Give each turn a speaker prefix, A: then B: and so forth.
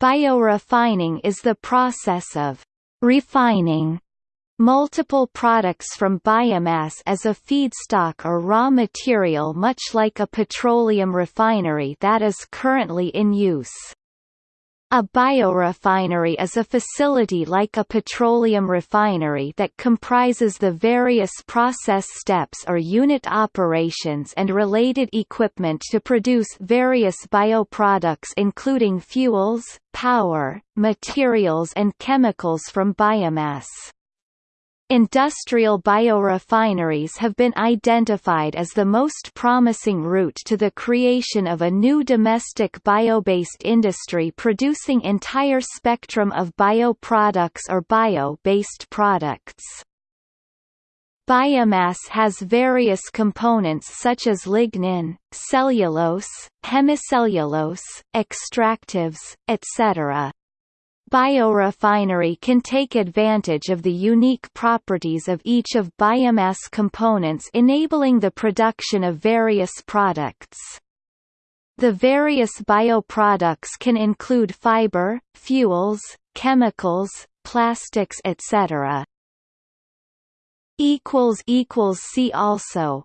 A: Biorefining is the process of refining multiple products from biomass as a feedstock or raw material much like a petroleum refinery that is currently in use. A biorefinery is a facility like a petroleum refinery that comprises the various process steps or unit operations and related equipment to produce various bioproducts including fuels, power, materials and chemicals from biomass. Industrial biorefineries have been identified as the most promising route to the creation of a new domestic bio-based industry producing entire spectrum of bioproducts or bio-based products. Biomass has various components such as lignin, cellulose, hemicellulose, extractives, etc. Biorefinery can take advantage of the unique properties of each of biomass components enabling the production of various products. The various bioproducts can include fiber, fuels, chemicals, plastics etc. See also